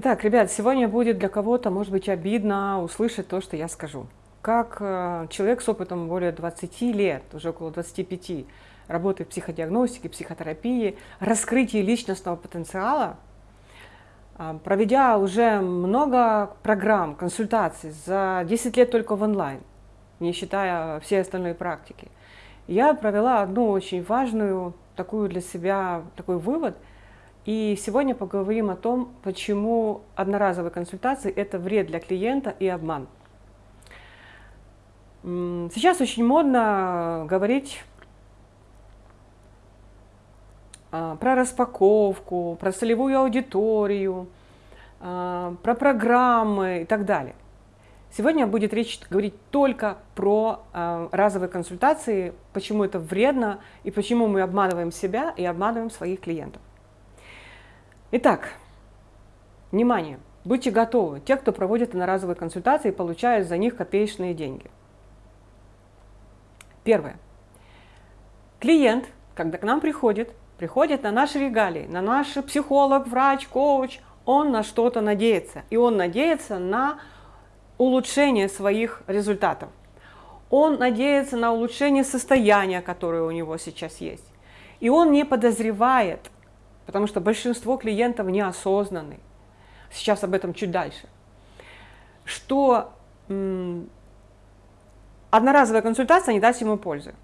Итак, ребят, сегодня будет для кого-то, может быть, обидно услышать то, что я скажу. Как э, человек с опытом более 20 лет, уже около 25, работает в психодиагностике, психотерапии, раскрытии личностного потенциала, э, проведя уже много программ, консультаций за 10 лет только в онлайн, не считая все остальные практики, я провела одну очень важную такую для себя такой вывод – и сегодня поговорим о том, почему одноразовые консультации – это вред для клиента и обман. Сейчас очень модно говорить а, про распаковку, про целевую аудиторию, а, про программы и так далее. Сегодня будет речь говорить только про а, разовые консультации, почему это вредно и почему мы обманываем себя и обманываем своих клиентов. Итак, внимание, будьте готовы. Те, кто проводит одноразовые консультации, получают за них копеечные деньги. Первое. Клиент, когда к нам приходит, приходит на наши регалии, на наш психолог, врач, коуч, он на что-то надеется. И он надеется на улучшение своих результатов. Он надеется на улучшение состояния, которое у него сейчас есть. И он не подозревает, потому что большинство клиентов неосознанны. Сейчас об этом чуть дальше. Что одноразовая консультация не даст ему пользы.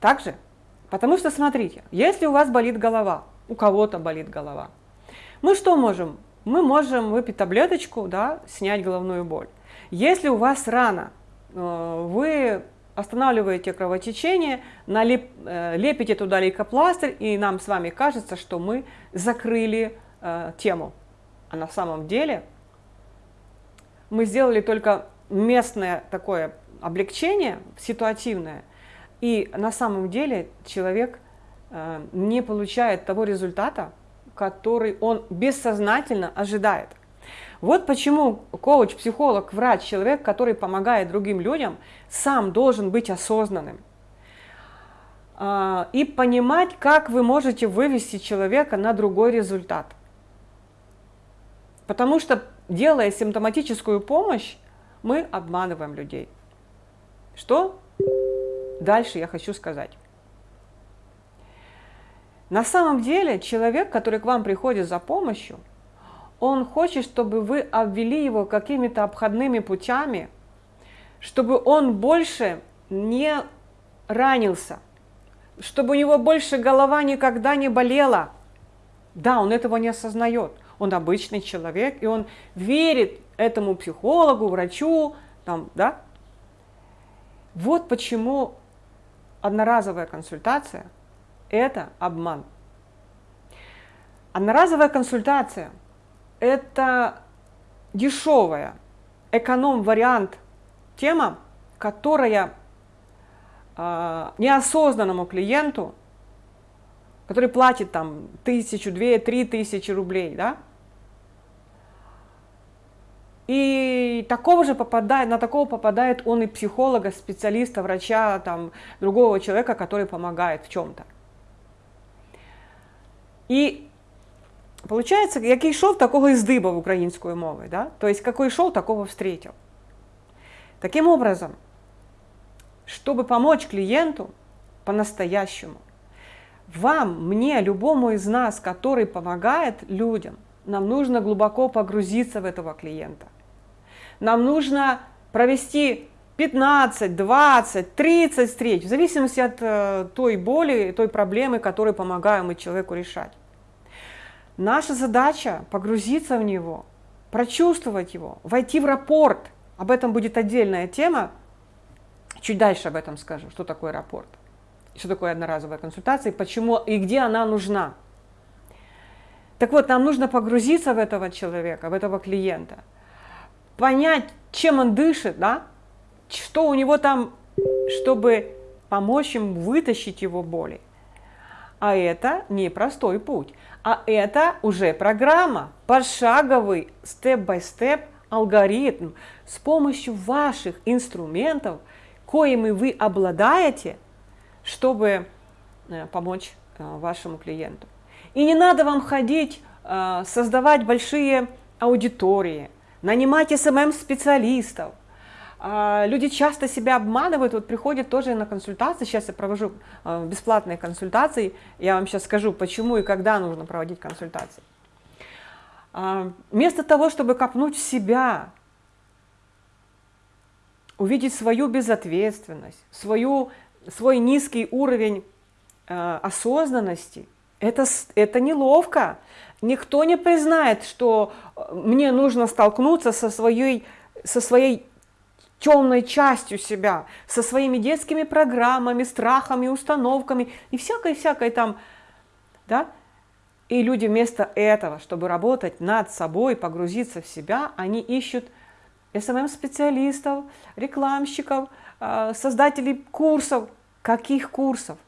Также, потому что, смотрите, если у вас болит голова, у кого-то болит голова, мы что можем? Мы можем выпить таблеточку, да, снять головную боль. Если у вас рана, э, вы останавливаете кровотечение, налеп, э, лепите туда лейкопластырь, и нам с вами кажется, что мы закрыли э, тему. А на самом деле мы сделали только местное такое облегчение, ситуативное, и на самом деле человек э, не получает того результата, который он бессознательно ожидает. Вот почему коуч, психолог, врач, человек, который помогает другим людям, сам должен быть осознанным а, и понимать, как вы можете вывести человека на другой результат. Потому что, делая симптоматическую помощь, мы обманываем людей. Что дальше я хочу сказать? На самом деле человек, который к вам приходит за помощью, он хочет, чтобы вы обвели его какими-то обходными путями, чтобы он больше не ранился, чтобы у него больше голова никогда не болела. Да, он этого не осознает. Он обычный человек, и он верит этому психологу, врачу, там, да? Вот почему одноразовая консультация – это обман. Одноразовая консультация – это дешевая, эконом-вариант тема, которая э, неосознанному клиенту, который платит там тысячу, две, три тысячи рублей, да, и такого же попадает, на такого попадает он и психолога, специалиста, врача, там, другого человека, который помогает в чем-то. И Получається, який йшов, такого і здибав українською мовою. Да? То есть, какой шел, такого встретил. Таким образом, чтобы помочь клиенту по-настоящему, вам, мне, любому из нас, который помогает людям, нам нужно глубоко погрузиться в этого клиента. Нам нужно провести 15, 20, 30 встреч, в зависимости от э, той боли, той проблемы, которую помогаем мы человеку решать. Наша задача погрузиться в него, прочувствовать его, войти в рапорт. Об этом будет отдельная тема. Чуть дальше об этом скажу, что такое рапорт, что такое одноразовая консультация, почему и где она нужна. Так вот, нам нужно погрузиться в этого человека, в этого клиента, понять, чем он дышит, да? что у него там, чтобы помочь им вытащить его боли. А это непростой путь. А это уже программа, пошаговый степ-бай-степ алгоритм с помощью ваших инструментов, коими вы обладаете, чтобы э, помочь э, вашему клиенту. И не надо вам ходить э, создавать большие аудитории, нанимать СММ-специалистов. Э, люди часто себя обманывают, вот приходят тоже на консультации, сейчас я провожу э, бесплатные консультации, я вам сейчас скажу, почему и когда нужно проводить консультации. Э, вместо того, чтобы копнуть себя, увидеть свою безответственность, свою, свой низкий уровень осознанности, это, это неловко. Никто не признает, что мне нужно столкнуться со своей, со своей темной частью себя, со своими детскими программами, страхами, установками и всякой-всякой там, да? И люди вместо этого, чтобы работать над собой, погрузиться в себя, они ищут СММ-специалистов, рекламщиков, а, создателей курсов. Каких курсов?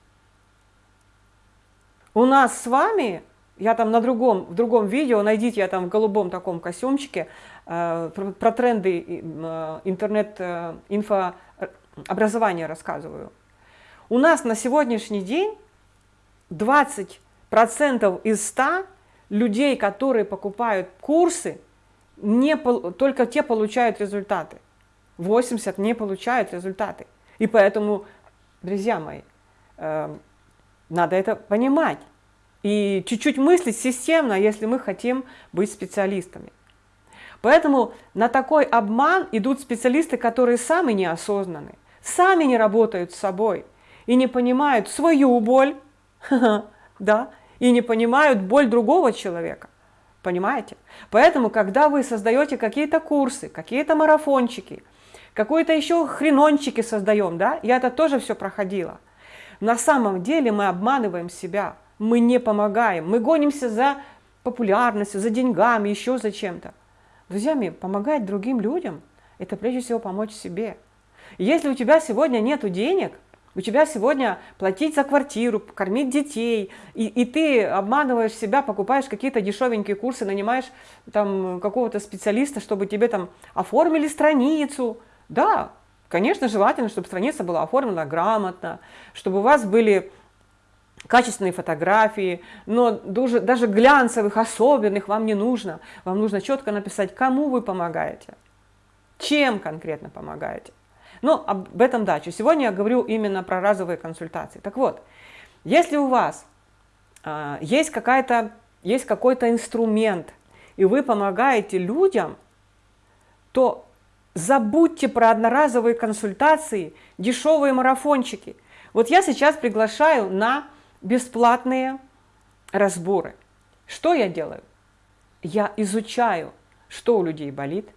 У нас с вами, я там на другом, в другом видео, найдите, я там в голубом таком костюмчике, про, про тренды а, интернет-инфообразования рассказываю. У нас на сегодняшний день 20% из 100 людей, которые покупают курсы, не, только те получают результаты. 80 не получают результаты. И поэтому, друзья мои, э, надо это понимать. И чуть-чуть мыслить системно, если мы хотим быть специалистами. Поэтому на такой обман идут специалисты, которые сами неосознаны, сами не работают с собой и не понимают свою боль, да, и не понимают боль другого человека. Понимаете? Поэтому, когда вы создаете какие-то курсы, какие-то марафончики, какой-то еще хренончики создаем, да, я это тоже все проходила. На самом деле мы обманываем себя, мы не помогаем, мы гонимся за популярностью, за деньгами, еще за чем-то. Друзья мои, помогать другим людям – это прежде всего помочь себе. Если у тебя сегодня нет денег – у тебя сегодня платить за квартиру, кормить детей, и, и ты обманываешь себя, покупаешь какие-то дешевенькие курсы, нанимаешь там какого-то специалиста, чтобы тебе там оформили страницу. Да, конечно, желательно, чтобы страница была оформлена грамотно, чтобы у вас были качественные фотографии, но даже, даже глянцевых, особенных вам не нужно. Вам нужно четко написать, кому вы помогаете, чем конкретно помогаете. Но об этом дальше. Сегодня я говорю именно про разовые консультации. Так вот, если у вас э, есть есть какой-то инструмент, и вы помогаете людям, то забудьте про одноразовые консультации, дешевые марафончики. Вот я сейчас приглашаю на бесплатные разборы. Что я делаю? Я изучаю, что у людей болит,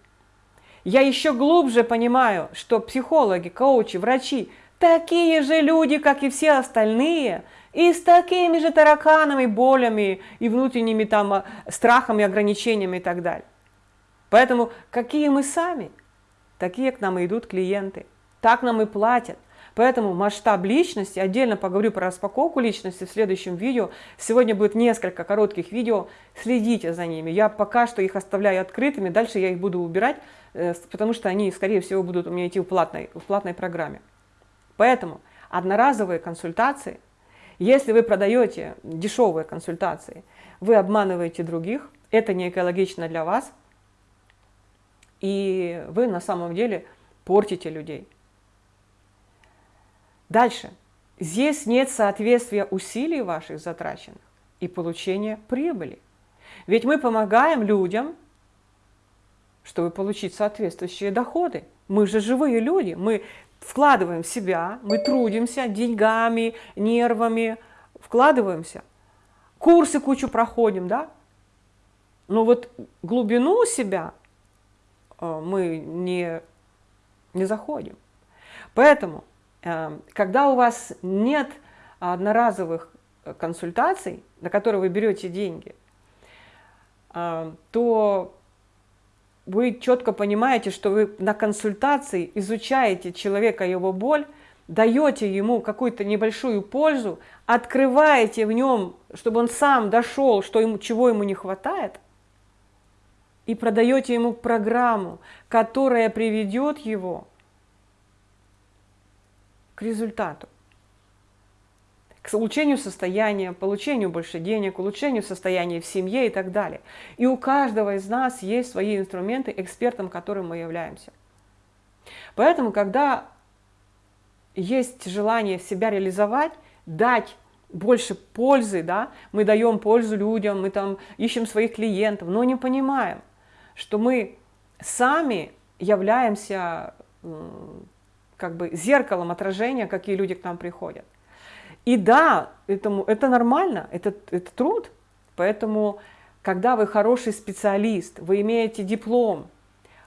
я еще глубже понимаю, что психологи, коучи, врачи такие же люди, как и все остальные, и с такими же тараканами, болями и внутренними там а, страхами, ограничениями и так далее. Поэтому какие мы сами, такие к нам идут клиенты, так нам и платят. Поэтому масштаб личности, отдельно поговорю про распаковку личности в следующем видео. Сегодня будет несколько коротких видео, следите за ними. Я пока что их оставляю открытыми, дальше я их буду убирать, э, потому что они, скорее всего, будут у меня идти в платной, в платной программе. Поэтому одноразовые консультации, если вы продаете дешевые консультации, вы обманываете других, это не экологично для вас, и вы на самом деле портите людей. Дальше. Здесь нет соответствия усилий ваших затраченных и получения прибыли. Ведь мы помогаем людям, чтобы получить соответствующие доходы. Мы же живые люди, мы вкладываем в себя, мы трудимся деньгами, нервами, вкладываемся. Курсы кучу проходим, да? Но вот глубину себя э, мы не, не заходим. Поэтому когда у вас нет одноразовых консультаций, на которые вы берете деньги, эм, то вы четко понимаете, что вы на консультации изучаете человека, его боль, даете ему какую-то небольшую пользу, открываете в нем, чтобы он сам дошел, что ему, чего ему не хватает, и продаете ему программу, которая приведет его к результату. к улучшению состояния, получению больше денег, улучшению состояния в семье и так далее. И у каждого из нас есть свои инструменты, экспертом которым мы являемся. Поэтому, когда есть желание себя реализовать, дать больше пользы, да, мы даем пользу людям, мы там ищем своих клиентов, но не понимаем, что мы сами являемся как бы зеркалом отражения, какие люди к нам приходят. И да, этому, это нормально, это, это труд. Поэтому, когда вы хороший специалист, вы имеете диплом,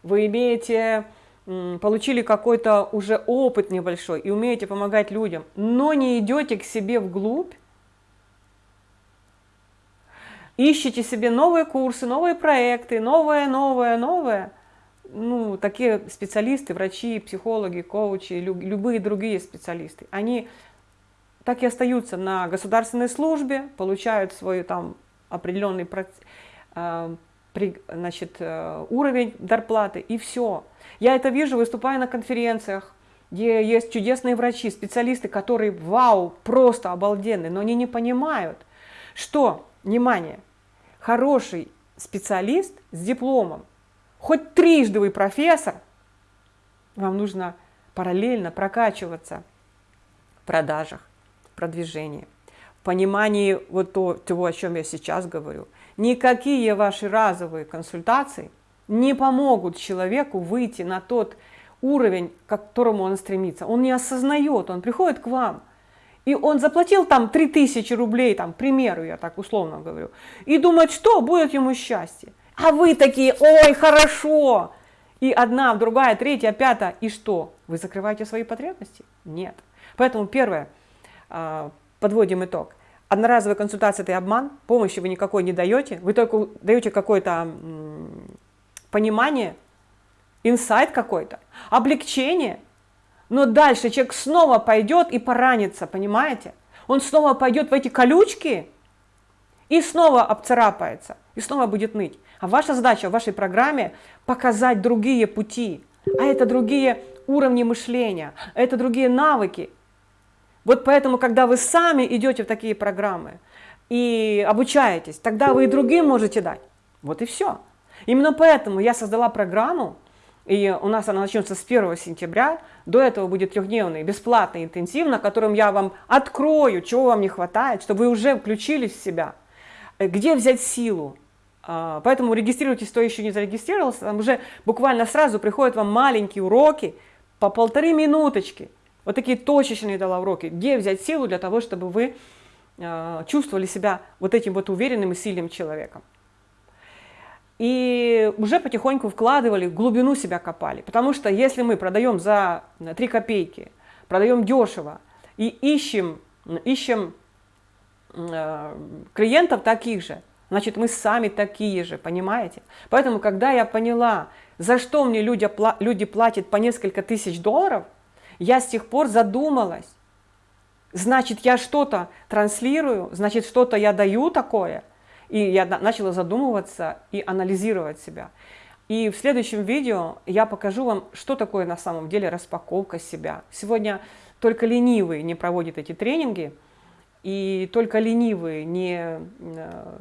вы имеете, получили какой-то уже опыт небольшой и умеете помогать людям, но не идете к себе вглубь, ищете себе новые курсы, новые проекты, новое, новое, новое, ну, такие специалисты, врачи, психологи, коучи, любые другие специалисты, они так и остаются на государственной службе, получают свой там определенный э, значит, э, уровень зарплаты и все. Я это вижу, выступая на конференциях, где есть чудесные врачи, специалисты, которые, вау, просто обалденные, но они не понимают, что, внимание, хороший специалист с дипломом, хоть трижды вы профессор, вам нужно параллельно прокачиваться в продажах, продвижении, в понимании вот то, того, о чем я сейчас говорю. Никакие ваши разовые консультации не помогут человеку выйти на тот уровень, к которому он стремится. Он не осознает, он приходит к вам, и он заплатил там 3000 рублей, там, к примеру, я так условно говорю, и думает, что будет ему счастье. А вы такие, ой, хорошо. И одна, другая, третья, пятая, и что? Вы закрываете свои потребности? Нет. Поэтому первое, а, подводим итог. Одноразовая консультация – это обман, помощи вы никакой не даете, вы только даете какое-то понимание, инсайт какой-то, облегчение, но дальше человек снова пойдет и поранится, понимаете? Он снова пойдет в эти колючки и снова обцарапается, и снова будет ныть. А ваша задача в вашей программе показать другие пути, а это другие уровни мышления, это другие навыки, вот поэтому, когда вы сами идете в такие программы и обучаетесь, тогда вы и другим можете дать. Вот и все. Именно поэтому я создала программу, и у нас она начнется с 1 сентября. До этого будет трехдневный, бесплатный, интенсив, на котором я вам открою, чего вам не хватает, чтобы вы уже включились в себя. Э, где взять силу? А, поэтому регистрируйтесь, кто еще не зарегистрировался. Там уже буквально сразу приходят вам маленькие уроки по полторы минуточки – вот такие точечные дала уроки. Где взять силу для того, чтобы вы э, чувствовали себя вот этим вот уверенным и сильным человеком. И уже потихоньку вкладывали, глубину себя копали. Потому что если мы продаем за 3 копейки, продаем дешево и ищем, ищем э, клиентов таких же, значит мы сами такие же, понимаете? Поэтому, когда я поняла, за что мне люди, люди платят по несколько тысяч долларов – я с тех пор задумалась. Значит, я что-то транслирую, значит, что-то я даю такое. И я начала задумываться и анализировать себя. И в следующем видео я покажу вам, что такое на самом деле распаковка себя. Сегодня только ленивые не проводят эти тренинги, и только ленивые не э,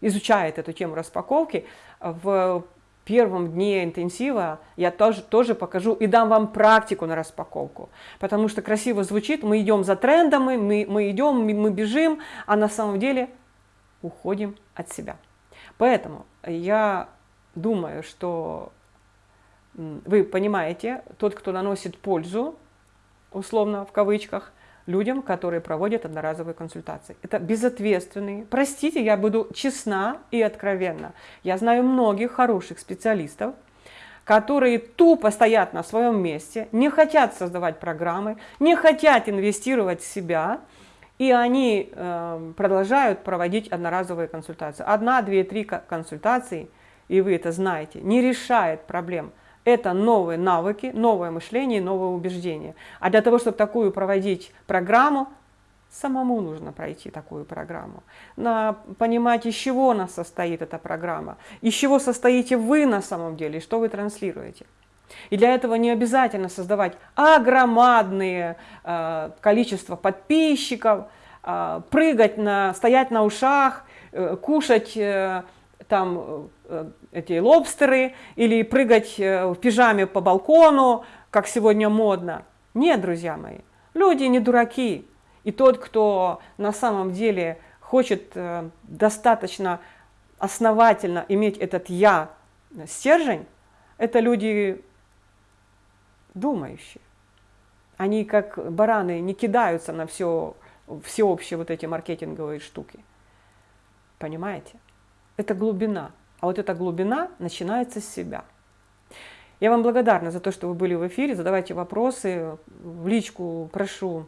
изучают эту тему распаковки. В первом дне интенсива я тоже, тоже покажу и дам вам практику на распаковку. Потому что красиво звучит, мы идем за трендами, мы, мы идем, мы бежим, а на самом деле уходим от себя. Поэтому я думаю, что вы понимаете, тот, кто наносит пользу, условно в кавычках, людям, которые проводят одноразовые консультации. Это безответственные. Простите, я буду честна и откровенна. Я знаю многих хороших специалистов, которые тупо стоят на своем месте, не хотят создавать программы, не хотят инвестировать в себя, и они э, продолжают проводить одноразовые консультации. Одна, две, три консультации, и вы это знаете, не решает проблем это новые навыки, новое мышление, новое убеждение. А для того, чтобы такую проводить программу, самому нужно пройти такую программу. На, понимать, из чего она состоит, эта программа, из чего состоите вы на самом деле, что вы транслируете. И для этого не обязательно создавать огромадное э, количество подписчиков, а, прыгать, на, стоять на ушах, э, кушать э, там эти лобстеры или прыгать в пижаме по балкону, как сегодня модно. Нет, друзья мои, люди не дураки. И тот, кто на самом деле хочет достаточно основательно иметь этот «я» стержень, это люди думающие. Они как бараны не кидаются на все, всеобщие вот эти маркетинговые штуки. Понимаете? Это глубина. А вот эта глубина начинается с себя. Я вам благодарна за то, что вы были в эфире. Задавайте вопросы. В личку прошу,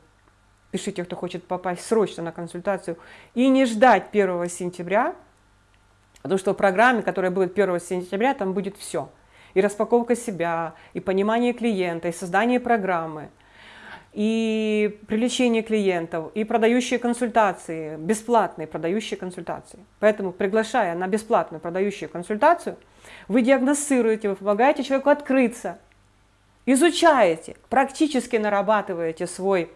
пишите, кто хочет попасть срочно на консультацию. И не ждать 1 сентября, потому что в программе, которая будет 1 сентября, там будет все. И распаковка себя, и понимание клиента, и создание программы – и привлечение клиентов, и продающие консультации, бесплатные продающие консультации. Поэтому, приглашая на бесплатную продающую консультацию, вы диагностируете, вы помогаете человеку открыться, изучаете, практически нарабатываете свой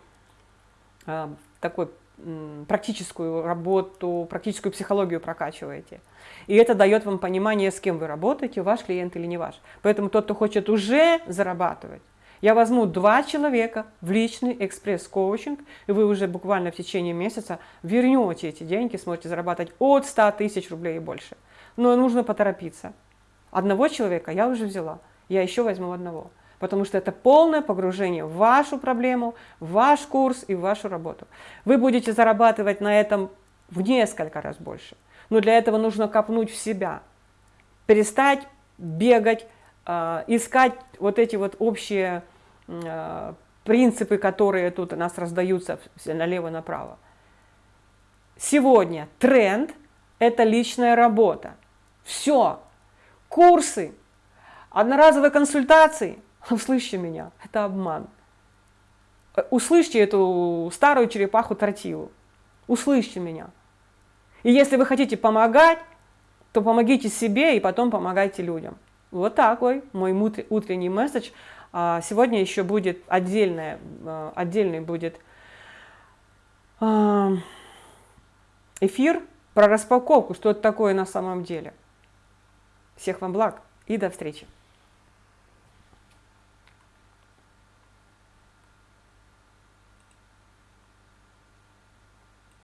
э, такой практическую работу, практическую психологию прокачиваете. И это дает вам понимание, с кем вы работаете, ваш клиент или не ваш. Поэтому тот, кто хочет уже зарабатывать, я возьму два человека в личный экспресс-коучинг, и вы уже буквально в течение месяца вернете эти деньги, сможете зарабатывать от 100 тысяч рублей и больше. Но нужно поторопиться. Одного человека я уже взяла, я еще возьму одного. Потому что это полное погружение в вашу проблему, в ваш курс и в вашу работу. Вы будете зарабатывать на этом в несколько раз больше. Но для этого нужно копнуть в себя. Перестать бегать, э, искать вот эти вот общие принципы, которые тут у нас раздаются налево-направо. Сегодня тренд – это личная работа. Все. Курсы, одноразовые консультации. Услышьте меня, это обман. Услышьте эту старую черепаху тортилу. Услышьте меня. И если вы хотите помогать, то помогите себе и потом помогайте людям. Вот такой мой утренний месседж сегодня еще будет отдельное, а, отдельный будет а, эфир про распаковку, что это такое на самом деле. Всех вам благ и до встречи.